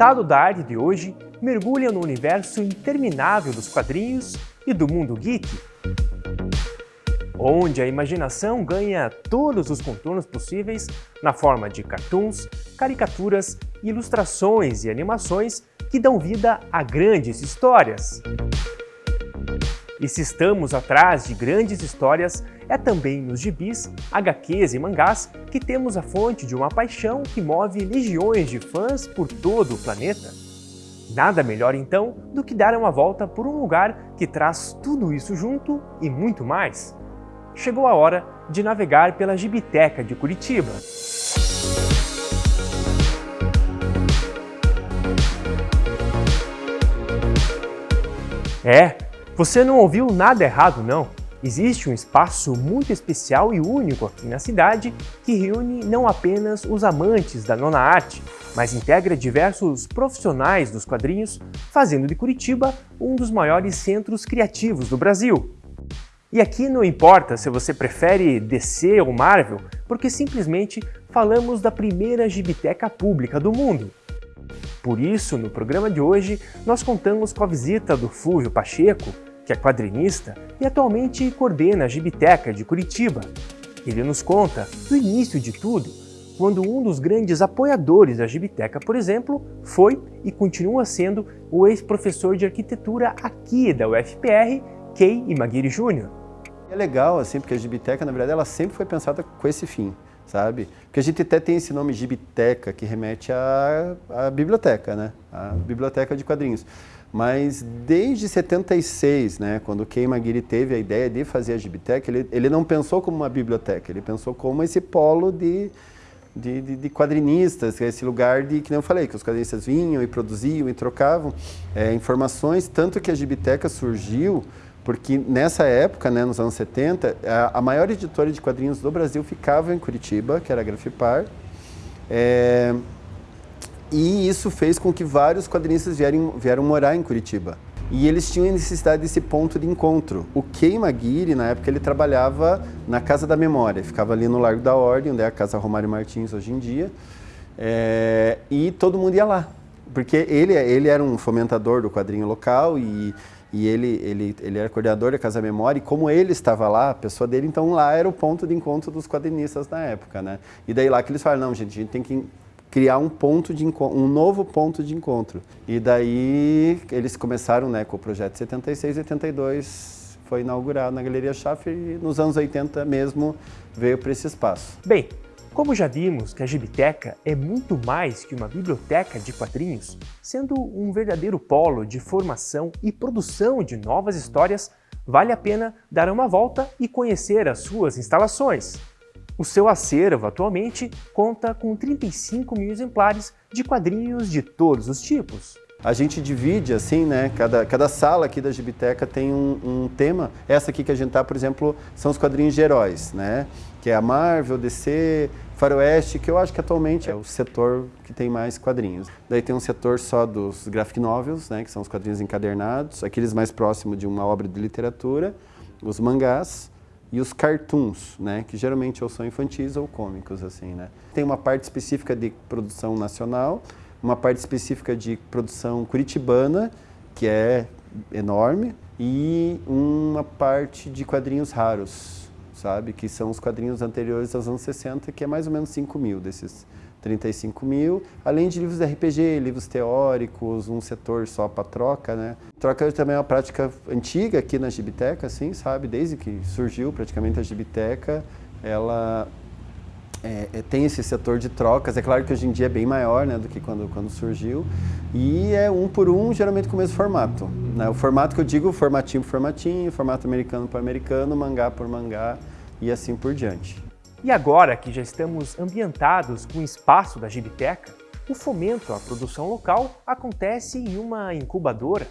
estado da arte de hoje mergulha no universo interminável dos quadrinhos e do mundo geek, onde a imaginação ganha todos os contornos possíveis na forma de cartoons, caricaturas, ilustrações e animações que dão vida a grandes histórias. E se estamos atrás de grandes histórias, é também nos gibis, HQs e mangás que temos a fonte de uma paixão que move legiões de fãs por todo o planeta. Nada melhor então do que dar uma volta por um lugar que traz tudo isso junto e muito mais chegou a hora de navegar pela Gibiteca de Curitiba. É, você não ouviu nada errado não. Existe um espaço muito especial e único aqui na cidade que reúne não apenas os amantes da nona arte, mas integra diversos profissionais dos quadrinhos, fazendo de Curitiba um dos maiores centros criativos do Brasil. E aqui não importa se você prefere DC ou Marvel, porque simplesmente falamos da primeira gibiteca pública do mundo. Por isso, no programa de hoje, nós contamos com a visita do Fúvio Pacheco, que é quadrinista e atualmente coordena a Gibiteca de Curitiba. Ele nos conta do início de tudo, quando um dos grandes apoiadores da Gibiteca, por exemplo, foi e continua sendo o ex-professor de arquitetura aqui da UFPR, Kei Imagiri Jr. É legal, assim, porque a Gibiteca, na verdade, ela sempre foi pensada com esse fim, sabe? Porque a gente até tem esse nome Gibiteca, que remete à, à biblioteca, né? A biblioteca de quadrinhos. Mas desde 76, né, quando o Kei Maguire teve a ideia de fazer a Gibiteca, ele, ele não pensou como uma biblioteca, ele pensou como esse polo de, de, de, de quadrinistas, é esse lugar de, que nem eu falei, que os quadrinistas vinham e produziam e trocavam é, informações, tanto que a Gibiteca surgiu porque nessa época, né, nos anos 70, a, a, maior editora de quadrinhos do Brasil ficava em Curitiba, que era a Grafipar, é, e isso fez com que vários quadrinistas vieram, vieram morar em Curitiba. E eles tinham necessidade desse ponto de encontro. O Kei Maguire, na época, ele trabalhava na Casa da Memória, ficava ali no Largo da Ordem, onde é a Casa Romário Martins hoje em dia, é, e todo mundo ia lá. Porque ele, ele era um fomentador do quadrinho local e e ele, ele, ele era coordenador da Casa Memória, e como ele estava lá, a pessoa dele, então lá era o ponto de encontro dos quadrinistas na época, né? E daí lá que eles falaram, não, gente, a gente tem que criar um ponto de um novo ponto de encontro. E daí eles começaram, né, com o projeto 76 e 82 foi inaugurado na Galeria Schaffer e nos anos 80 mesmo veio para esse espaço. Bem, como já vimos que a Gibiteca é muito mais que uma biblioteca de quadrinhos, sendo um verdadeiro polo de formação e produção de novas histórias, vale a pena dar uma volta e conhecer as suas instalações. O seu acervo atualmente conta com 35 mil exemplares de quadrinhos de todos os tipos. A gente divide assim, né? Cada, cada sala aqui da Gibiteca tem um, um tema. Essa aqui que a gente tá, por exemplo, são os quadrinhos de heróis, né? Que é a Marvel, DC, Faroeste, que eu acho que atualmente é o setor que tem mais quadrinhos. Daí tem um setor só dos graphic novels, né? Que são os quadrinhos encadernados, aqueles mais próximos de uma obra de literatura, os mangás, e os cartoons, né, que geralmente ou são infantis ou cômicos, assim, né. Tem uma parte específica de produção nacional, uma parte específica de produção curitibana, que é enorme, e uma parte de quadrinhos raros, sabe? Que são os quadrinhos anteriores aos anos 60, que é mais ou menos 5 mil desses 35 mil, além de livros de RPG, livros teóricos, um setor só para troca, né? Troca também é uma prática antiga aqui na Gibiteca, assim, sabe? Desde que surgiu praticamente a Gibiteca, ela é, é, tem esse setor de trocas. É claro que hoje em dia é bem maior né, do que quando, quando surgiu. E é um por um, geralmente com o mesmo formato. Né? O formato que eu digo, formatinho por formatinho, formato americano por americano, mangá por mangá e assim por diante. E agora que já estamos ambientados com o espaço da Gibiteca, o fomento à produção local acontece em uma incubadora,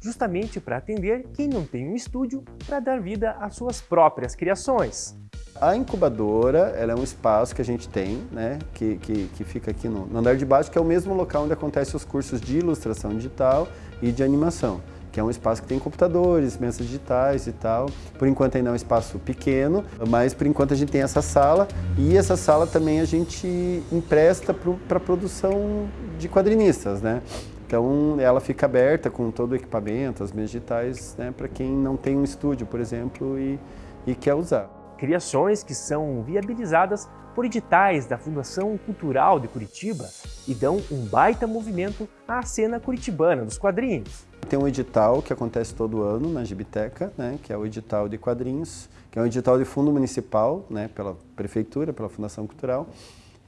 justamente para atender quem não tem um estúdio para dar vida às suas próprias criações. A incubadora ela é um espaço que a gente tem, né, que, que, que fica aqui no, no andar de baixo, que é o mesmo local onde acontecem os cursos de ilustração digital e de animação que é um espaço que tem computadores, mesas digitais e tal. Por enquanto ainda é um espaço pequeno, mas por enquanto a gente tem essa sala e essa sala também a gente empresta para produção de quadrinistas, né? Então ela fica aberta com todo o equipamento, as mesas digitais, né, para quem não tem um estúdio, por exemplo, e, e quer usar. Criações que são viabilizadas por editais da Fundação Cultural de Curitiba e dão um baita movimento à cena curitibana dos quadrinhos. Tem um edital que acontece todo ano na Gibiteca, né, que é o edital de quadrinhos, que é um edital de fundo municipal, né, pela prefeitura, pela Fundação Cultural,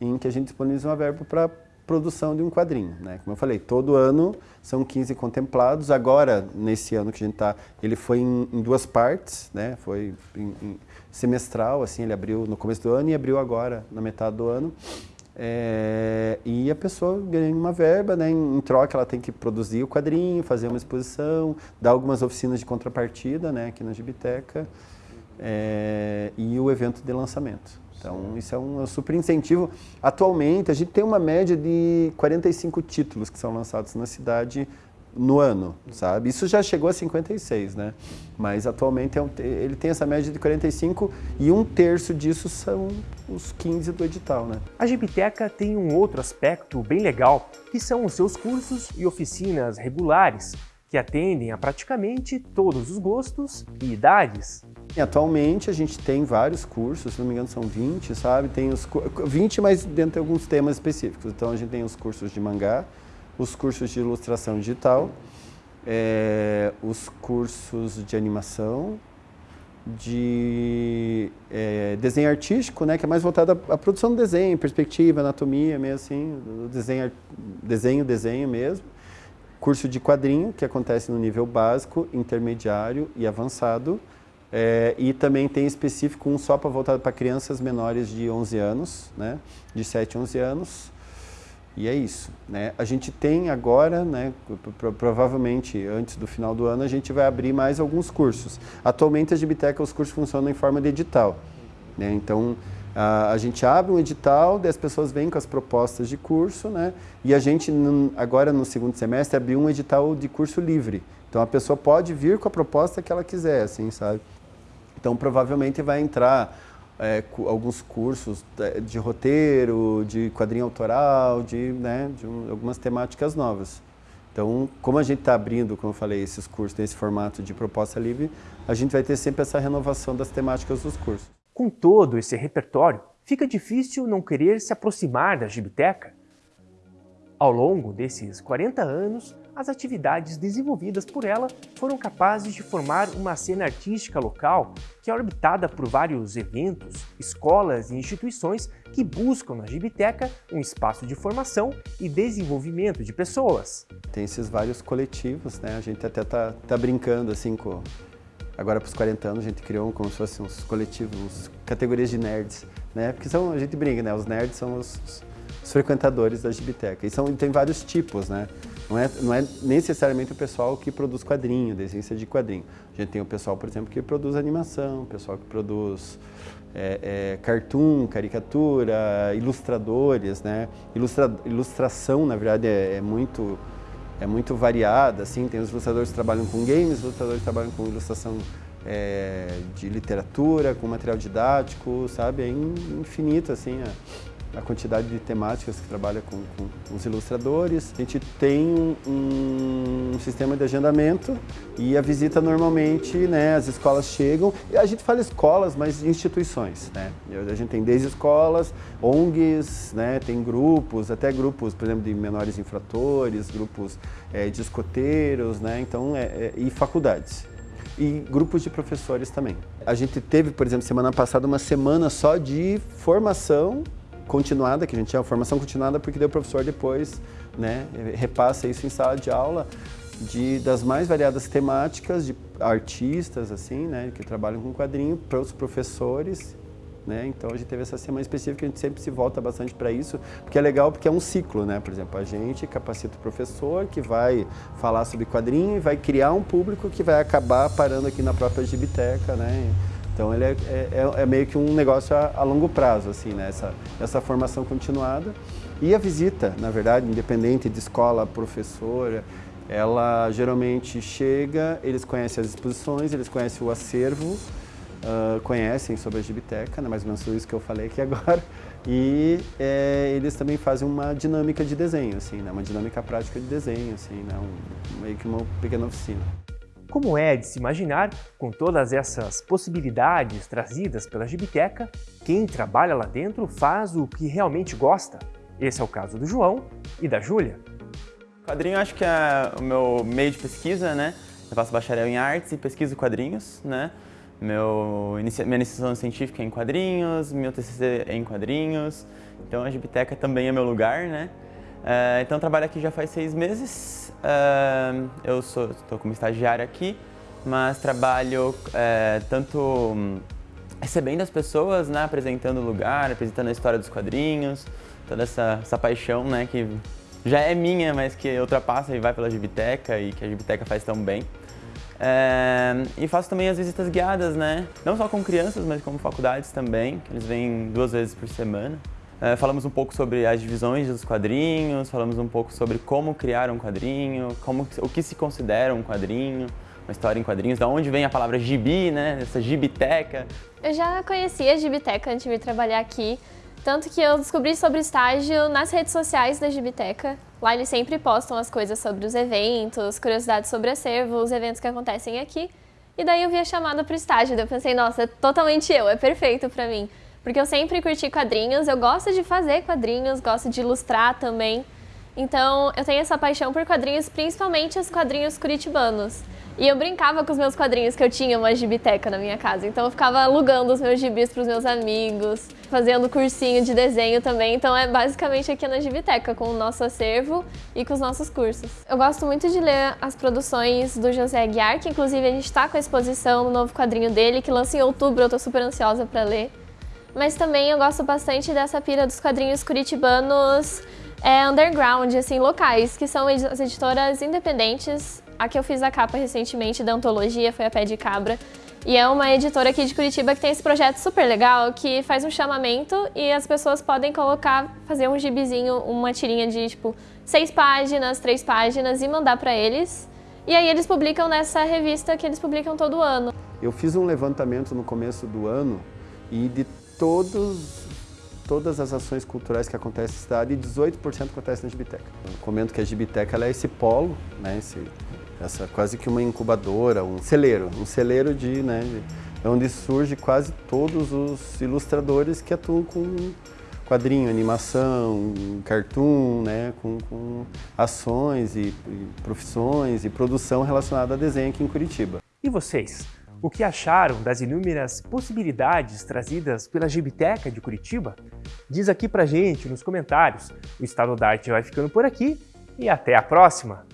em que a gente disponibiliza uma verba para produção de um quadrinho. Né? Como eu falei, todo ano são 15 contemplados. Agora, nesse ano que a gente está, ele foi em, em, duas partes, né? foi em, em semestral, assim, ele abriu no começo do ano e abriu agora na metade do ano. É, e a pessoa ganha uma verba, né? em, troca ela tem que produzir o quadrinho, fazer uma exposição, dar algumas oficinas de contrapartida né? aqui na Gibiteca é, e o evento de lançamento. Então, isso é um, é um, super incentivo. Atualmente, a gente tem uma média de 45 títulos que são lançados na cidade no ano, sabe? Isso já chegou a 56, né? Mas atualmente é um, ele tem essa média de 45 e um terço disso são os 15 do edital, né? A Gibiteca tem um outro aspecto bem legal, que são os seus cursos e oficinas regulares, que atendem a praticamente todos os gostos e idades. Atualmente a gente tem vários cursos, se não me engano são 20, sabe? Tem os 20, mas dentro de alguns temas específicos. Então a gente tem os cursos de mangá, os cursos de ilustração digital, é, os cursos de animação, de é, desenho artístico, né, que é mais voltado à, à, produção do desenho, perspectiva, anatomia, mesmo assim, desenho, desenho, desenho mesmo. Curso de quadrinho, que acontece no nível básico, intermediário e avançado. É, e também tem específico um só para voltado para crianças menores de 11 anos, né? de 7 a 11 anos. E é isso. Né? A gente tem agora, né, provavelmente antes do final do ano, a gente vai abrir mais alguns cursos. Atualmente, a Gibiteca, os cursos funcionam em forma de edital. Né? Então, a, a, gente abre um edital, as pessoas vêm com as propostas de curso, né? e a gente, agora no segundo semestre, abriu um edital de curso livre. Então, a pessoa pode vir com a proposta que ela quiser, assim, sabe? Então, provavelmente vai entrar é, alguns cursos de roteiro, de quadrinho autoral, de, né, de um, algumas temáticas novas. Então, como a gente está abrindo, como eu falei, esses cursos nesse formato de proposta livre, a gente vai ter sempre essa renovação das temáticas dos cursos. Com todo esse repertório, fica difícil não querer se aproximar da Gibiteca. Ao longo desses 40 anos, as atividades desenvolvidas por ela foram capazes de formar uma cena artística local que é orbitada por vários eventos, escolas e instituições que buscam na Gibiteca um espaço de formação e desenvolvimento de pessoas. Tem esses vários coletivos, né? A gente até tá, tá brincando assim com... Agora para os 40 anos a gente criou como se fossem uns coletivos, categorias de nerds, né? Porque são, a gente brinca, né? Os nerds são os os frequentadores da Gibiteca. E são, tem vários tipos, né? Não é, não é necessariamente o pessoal que produz quadrinho, essência de quadrinho. A gente tem o pessoal, por exemplo, que produz animação, o pessoal que produz é, é, cartoon, caricatura, ilustradores, né? Ilustra, ilustração, na verdade, é, é, muito é muito variada, assim. Tem os ilustradores que trabalham com games, os ilustradores que trabalham com ilustração é, de literatura, com material didático, sabe? É infinito, assim, a quantidade de temáticas que trabalha com, com os ilustradores. A gente tem um, sistema de agendamento e a visita normalmente, né, as escolas chegam, a gente fala escolas, mas instituições, né? A gente tem desde escolas, ONGs, né, tem grupos, até grupos, por exemplo, de menores infratores, grupos é, de escoteiros, né, então, é, é, e faculdades e grupos de professores também. A gente teve, por exemplo, semana passada uma semana só de formação continuada, que a gente tinha formação continuada, porque o professor depois né, repassa isso em sala de aula de, das mais variadas temáticas, de artistas, assim, né, que trabalham com quadrinho, para os professores, né, então a gente teve essa semana específica, a gente sempre se volta bastante para isso, porque é legal porque é um ciclo, né, por exemplo, a gente capacita o professor que vai falar sobre quadrinho e vai criar um público que vai acabar parando aqui na própria Gibiteca, né, então ele é, é, é, é, meio que um negócio a, a, longo prazo, assim, né? essa, essa formação continuada. E a visita, na verdade, independente de escola, professora, ela geralmente chega, eles conhecem as exposições, eles conhecem o acervo uh, conhecem sobre a Gibiteca, né, mais ou menos isso que eu falei aqui agora, e é, eles também fazem uma dinâmica de desenho, assim, né, uma dinâmica prática de desenho, assim, né, um, meio que uma pequena oficina. Como é de se imaginar, com todas essas possibilidades trazidas pela Gibiteca, quem trabalha lá dentro faz o que realmente gosta. Esse é o caso do João e da Júlia. Quadrinho acho que é o meu meio de pesquisa, né? Eu faço bacharel em artes e pesquiso quadrinhos, né? Meu, minha iniciação científica é em quadrinhos, meu TCC é em quadrinhos, então a Gibiteca também é meu lugar, né? Uh, então trabalho aqui já faz seis meses, eu estou como estagiário aqui, mas trabalho uh, tanto um, recebendo as pessoas, né, apresentando o lugar, apresentando a história dos quadrinhos, toda essa, essa paixão né, que já é minha, mas que ultrapassa e vai pela Gibiteca e que a Gibiteca faz tão bem. É, e faço também as visitas guiadas, né? Não só com crianças, mas com faculdades também, que eles vêm duas vezes por semana. É, falamos um pouco sobre as divisões dos quadrinhos, falamos um pouco sobre como criar um quadrinho, como, o que se considera um quadrinho, uma história em quadrinhos, da onde vem a palavra gibi, né? Essa gibiteca. Eu já conhecia a gibiteca antes de vir trabalhar aqui, tanto que eu descobri sobre estágio nas redes sociais da Gibiteca. Lá eles sempre postam as coisas sobre os eventos, curiosidades sobre acervo, os eventos que acontecem aqui. E daí eu vi a chamada para o estágio, daí eu pensei, nossa, é totalmente eu, é perfeito para mim. Porque eu sempre curti quadrinhos, eu gosto de fazer quadrinhos, gosto de ilustrar também. Então eu tenho essa paixão por quadrinhos, principalmente os quadrinhos curitibanos. E eu brincava com os meus quadrinhos, que eu tinha uma gibiteca na minha casa. Então eu ficava alugando os meus gibis para os meus amigos, fazendo cursinho de desenho também. Então é basicamente aqui na gibiteca, com o nosso acervo e com os nossos cursos. Eu gosto muito de ler as produções do José Aguiar, que inclusive a gente está com a exposição no novo quadrinho dele, que lança em outubro, eu estou super ansiosa para ler. Mas também eu gosto bastante dessa pira dos quadrinhos curitibanos é, underground, assim, locais, que são as editoras independentes a que eu fiz a capa recentemente da antologia foi a Pé de Cabra. E é uma editora aqui de Curitiba que tem esse projeto super legal, que faz um chamamento e as pessoas podem colocar, fazer um gibizinho, uma tirinha de tipo seis páginas, três páginas e mandar para eles. E aí eles publicam nessa revista que eles publicam todo ano. Eu fiz um levantamento no começo do ano e de todos todas as ações culturais que acontecem na cidade, 18% acontece na Gibiteca. Eu comento que a Gibiteca é esse polo, né, esse essa quase que uma incubadora, um celeiro, um celeiro de, né, de, onde surge quase todos os ilustradores que atuam com quadrinho, animação, cartoon, né, com, com ações e, e profissões e produção relacionada a desenho aqui em Curitiba. E vocês? O que acharam das inúmeras possibilidades trazidas pela Gibiteca de Curitiba? Diz aqui pra gente nos comentários. O Estado da Arte vai ficando por aqui e até a próxima!